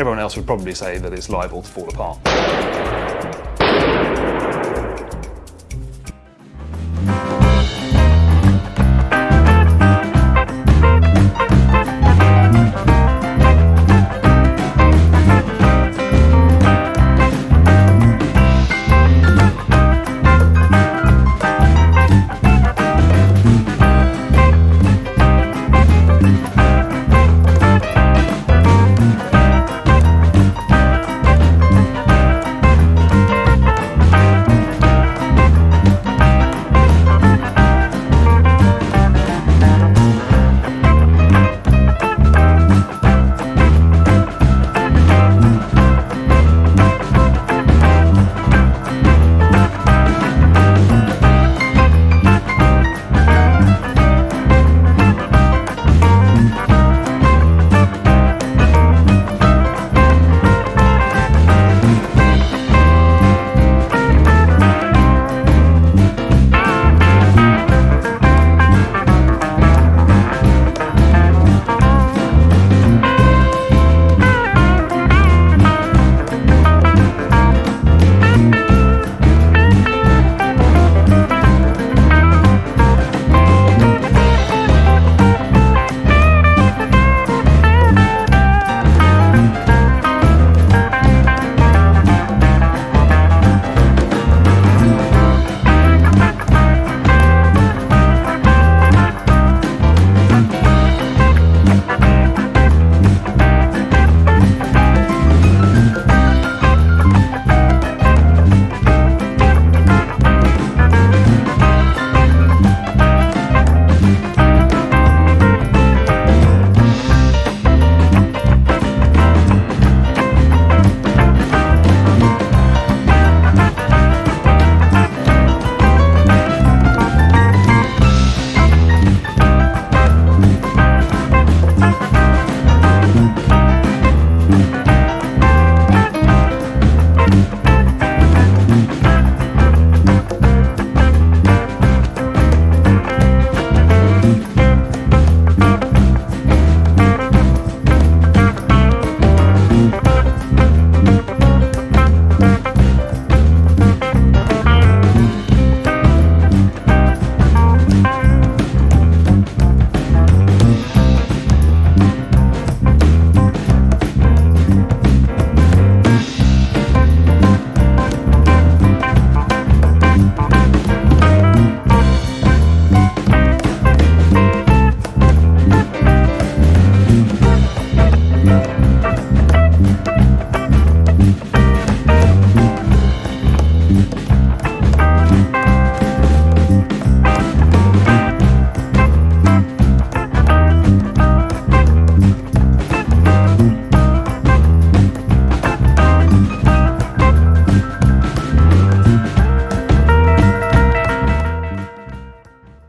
Everyone else would probably say that it's liable to fall apart.